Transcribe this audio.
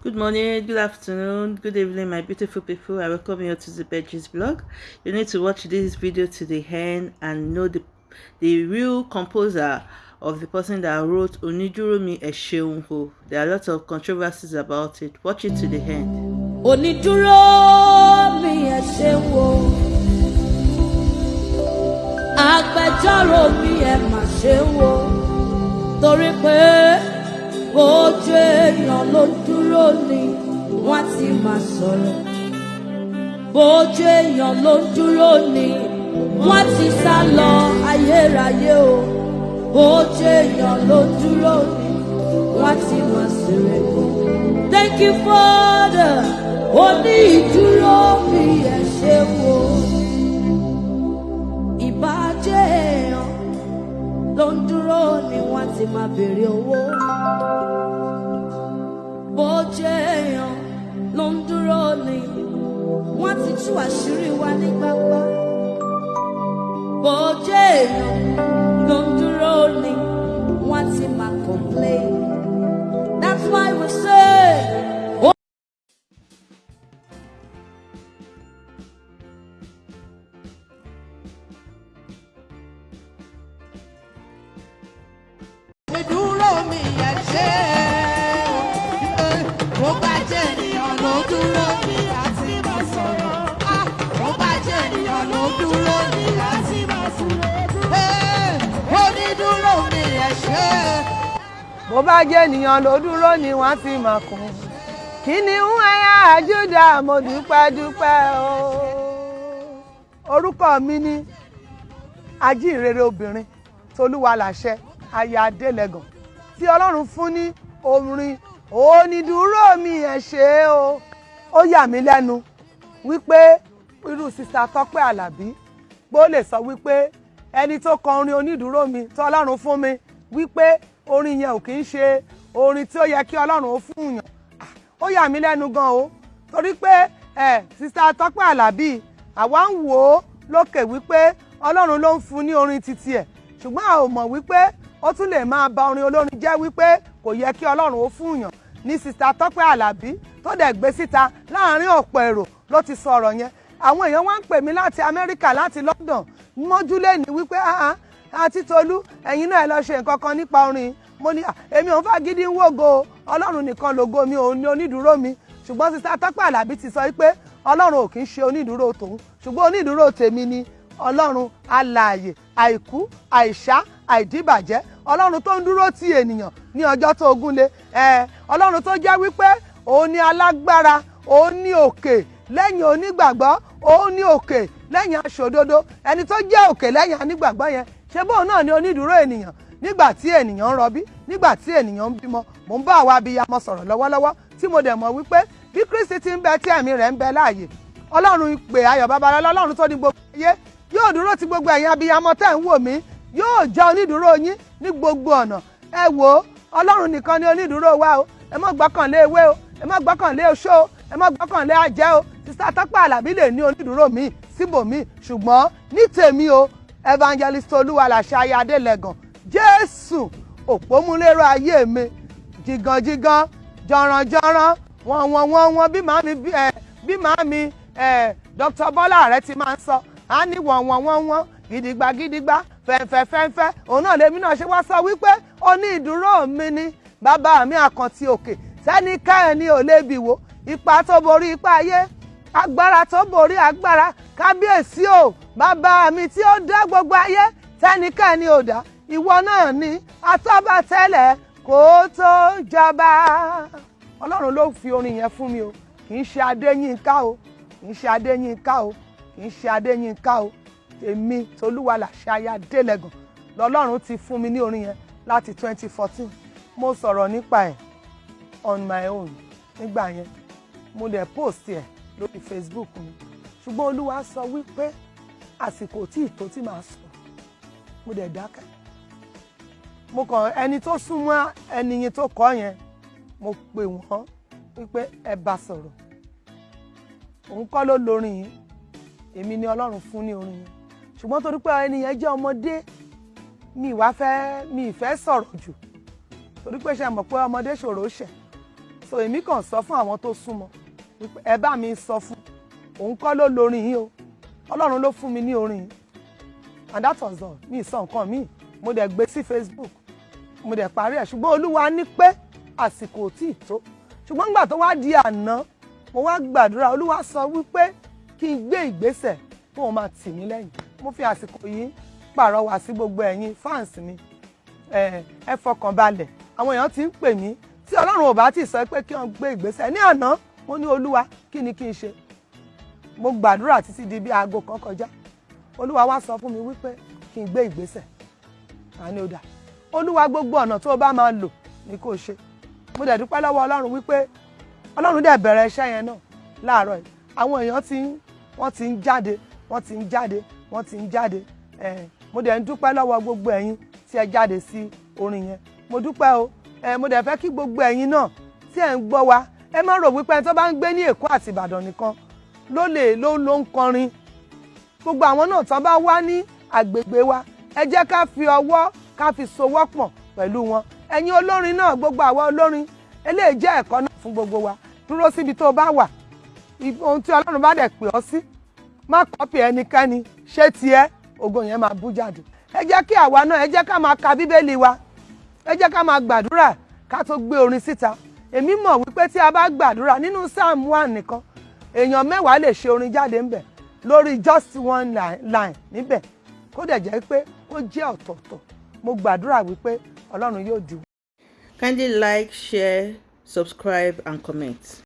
Good morning, good afternoon, good evening, my beautiful people. I welcome you to the Bedges blog. You need to watch this video to the end and know the the real composer of the person that wrote Onijuromi Esheunho. There are lots of controversies about it. Watch it to the end. onídúró mi ẹ ṣeun o agbẹjọ́rò mi ẹ mà o torí pé ló dúró ni wọ́n ti máa sọ̀rọ̀ bójú èèyàn ló dúró ni wọ́n ti sá lọ ayérayé o bójú èèyàn ló dúró ni wọ́n ti máa sèrè. Thank you, Father. Oní ìdúró mi ẹ ṣe wo. Ìbàjẹ́ èèyàn ló dúró ni wọ́n ti máa béèrè owó. Tú àṣírí wa ní gbangba. Bójẹ́ èèyàn ló ń dúró ni wọ́n ti máa. That's why we say. Oh. ìdúró mi ẹ bó bá jẹ́ ènìyàn ló dúró ni wọ́n ti mọ̀ kún kí ni ń ẹ̀yà àjúdà mo dúpẹ́ dúpẹ́ o. orúkọ mi ni ajínrere obìnrin tolúwa làṣẹ aya adélẹ́gàn tí ọlọ́run fún ní orin onídùúró mi ẹ̀ ṣe o. ó yà mí lẹ́nu wípé irú sista tọ́pẹ́ àlàbí pé ó lè sọ wípé ẹni tó kọ orin onídùúró mi tó ọlọ́run fún mi wípé orin yẹn ò kì í ṣe orin tí ó yẹ kí ọlọ́run ó fún yàn. Ah, ó yà mí lẹ́nu gan o. Torí pé ẹ sista tọ́pẹ́ àlàbí àwa ń wò ó lókè wípé ọlọ́run ló ń fún ní orin titi ẹ̀. Ṣùgbọ́n a ò mọ̀ wípé ó tún lè máa ba orin olórin jẹ́ wípé kò yẹ kí ọlọ́run ó fún yàn. Ní sista tọ́pẹ́ àlàbí tó dẹ̀ gbé síta láàárín ọ̀pọ̀ èrò ló ti sọ ọ̀rọ̀ yẹn. Àwọn èèyàn wá ń pè mí láti amẹ́ríkà láti london. Mọ́júlé ní wípé ah ah àti tolú ẹ̀yin náà ẹ lọ ṣe nǹkan kan nípa orin. Mo ní "Ah, èmi ò ń fagídí ń wògo ọlọ́run nìkan lògo mi òun ni onídùúró mi. Ṣùgbọ́n sista tọ́pẹ́ àlàbí ti sọ wípé ọlọ́run ò kì í ṣe onídùúró tòun. Ṣùgbọ́n onídùúró tèmi ni. Ọlọ́run alààyè àìkú àìṣá àìdíbàjẹ́. Ọlọ́run tó ń dúró ti ènìyàn ní ọjọ́ tó ogún lé ẹ ọlọ́run tó jẹ́ wípé òun ni alágbára òun ni òkè lẹ́yìn onígbàgbọ́ òun ni òkè lẹ́yìn aṣòdodo. Ẹni tó jẹ́ òkè lẹ́yìn onígbàgbọ́ yẹn ṣé bóun náà ni onídùúró ènìyàn? Nígbà tí ènìyàn ń rọbí nígbà tí ènìyàn ń bímọ mò ń bá àwa abiyamọ sọ̀rọ̀ lọ́wọ́lọ́wọ́ tí mo dẹ̀ mọ̀ wípé bí Kristi ti ń bẹ tí ẹ̀mí rẹ̀ ń bẹ láàyè. Ọlọ́run ìpè ayọ̀ babalọ́lá ọlọ́run tó ní gbogbo ayé. Yóò dúró ti gbogbo ẹ̀yin abiyamọ tẹ́ ń wò mí. Yóò jẹ́ onídùúró yín ní gbogbo ọ̀nà. Ẹ wò ó ọlọ́run nìkan ni onídùúró wa o. Ẹ má gbọ́kànlé ewé o. Ẹ má gbọ́kànlé oṣó o. Ẹ má gbọ́kànlé ajẹ́ o. Sista tọ́pẹ́ àlàbí lè ní onídùúró mi síbòmí. Ṣùgbọ́n ní tèmi o evangelist olúwaláṣẹ ayé adélẹ́gàn jésù òpómúlérò ayé mi. Jìgànjìgàn jọ̀rànjọ̀ràn wọ́n wọ́n wọ́n wọ́n bí bí ẹ bí màmí ẹ dr bọ́lá rẹ ti máa ń sọ. Á ní wọ́n wọ́n wọ́n wọ́n gidigba gidigba fẹ̀ǹfẹ̀ fẹ̀ǹfẹ̀ òun náà lèmi náà ṣe wá sọ wípé ó ní ìdúró mi ni bàbá mi àkàntì òkè. Sẹ́ni ká ẹni ò lébi wò. Ipa tó borí ipa ayé agbára tó borí agbára kábíyèsí o bàbá mi tí ó dá gbogbo ayé sẹ́ni ká ẹni ò dá. Ìwọ náà ni atọ́ba tẹ́lẹ̀ kó tó jọba. Ọlọ́run ló fi orin yẹn fún mi o. Kì í ṣe adéyínká o kì í ṣe adéyínká o kì í ṣe adéyínká o. Èmi tolúwalàṣẹ aya délẹ̀gàn lọ́lọ́run ti fún mi ní orin yẹn láti 2014 mo sọ̀rọ̀ nípa ẹ̀ on my own. Nígbà yẹn mo dẹ̀ post ẹ̀ lórí facebook mi ṣùgbọ́n olúwa sọ wípé àsìkò tí ìtò tí màá sọ mo dẹ̀ dákẹ́. Mo kàn ẹni tó súnmọ́ ẹni yẹn tó kọ́ yẹn mo pè wọ́n wípé ẹ bá sọ̀rọ̀. Òun kọ́ ló lórin yìí. Èmi ni ọlọ́run fún ní orin yẹn. Ṣùgbọ́n torí pé ẹni yẹn jẹ́ ọmọdé mi ìwà fẹ́ mi ìfẹ́ sọ̀rọ̀ jù. Torí pé ṣe mọ̀ pé ọmọdé ṣòro ṣẹ̀. So èmi kàn sọ fún àwọn tó súnmọ́ ẹ bá mi sọ fún òun kọ́ ló lorin yìí o. Ọlọ́run ló fún mi ní orin. And that was all. Mi sọ nǹkan míì mo dẹ̀ gbé sí facebook. Mo dẹ̀ parí ẹ̀. Ṣùgbọ́n olúwa ní pé àsìkò ò tíì tó. Ṣùgbọ́n nígbà tó wá di àná mo wá gbàdúrà. Olúwa sọ wípé kí n gbé ìgbésẹ̀ kó o máa tì mí lẹ́yìn. Mo fi àsìkò yìí pàrọwà sí gbogbo ẹ̀yin fans mi. Ẹ fọkàn balẹ̀. Àwọn èèyàn ti ń pè mí. Tí ọlọ́run ò bá ti sọ pé kí wọ́n gbé ìgbésẹ̀. Ní àná mo ní olúwa kí ni kí n ṣe mo gbàdúrà títí di bí aago kan kọjá. Olúwa wá sọ fún mi wípé kí n gbé ìgbésẹ̀. Àní ó dà olúwa gbogbo ọ̀nà tó o bá máa lò kó o ṣe. Mo dẹ̀ dúpẹ́ lọ́wọ́ ọlọ́run wípé ọlọ́run dẹ̀ bẹ̀rẹ̀ iṣẹ́ yẹn náà láàárọ̀ yìí. Àwọn èèyàn ti ń wọ́n ti ń jáde wọ́n ti ń jáde wọ́n ti ń jáde. Mo dẹ̀ ń dúpẹ́ lọ́wọ́ gbogbo ẹ̀yin tí ẹ jáde sí orin yẹn. Mo dúpẹ́ o. Mo dẹ̀ fẹ́ kí gbogbo ẹ̀yin náà tí ẹ̀ ń gbọ́ wa ẹ má rò wípé ẹni tó bá ń gbé ní èkó àti ìbàdàn nìkan ló lè ló ló ń kọrin. Gbogbo àwọn náà tán bá wá ní àgbègbè wa ẹ jẹ́ ká fi ọwọ́ ká fi sowọ́ pọ̀ pẹ̀lú wọn. Ẹ̀yin olórin náà gbogbo àwa olórin eléyìí jẹ́ ẹ̀kọ́ náà fún gbogbo wa. Dúró síbi tó bá wà. Ohun tí ọlọ́run bá dẹ̀ pè ọ́ sí má kọ́pì ẹnikẹ́ni. Ṣé tiẹ̀ ògo yẹn máa bú jáde. Ẹ jẹ́ kí àwa náà ẹ jẹ́ ká máa ka bíbélì wa. Ẹ jẹ́ ká máa gbàdúrà ká tó gbé orin síta. Èmi mọ̀ wípé tí a bá gbàdúrà nínú psalm one nìkan èèyàn mẹ́wàá lè ṣe orin jáde ńbẹ̀ lórí just one line níbẹ̀ kó dẹ̀ jẹ́ pé kó jẹ́ ọ̀tọ̀ọ̀tọ̀ mo gbàdúrà wípé ọlọ́run yóò dùn. Kindly like, share, subscribe, and comment.